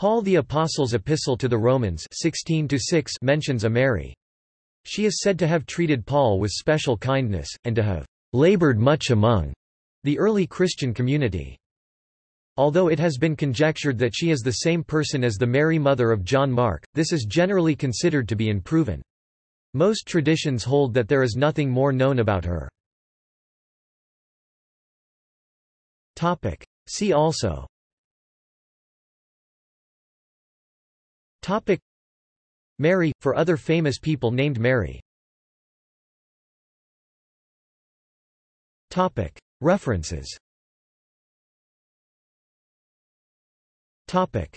Paul the Apostle's Epistle to the Romans 16 mentions a Mary. She is said to have treated Paul with special kindness, and to have labored much among the early Christian community. Although it has been conjectured that she is the same person as the Mary mother of John Mark, this is generally considered to be unproven. Most traditions hold that there is nothing more known about her. See also Topic. Mary, for other famous people named Mary. Topic. References. Topic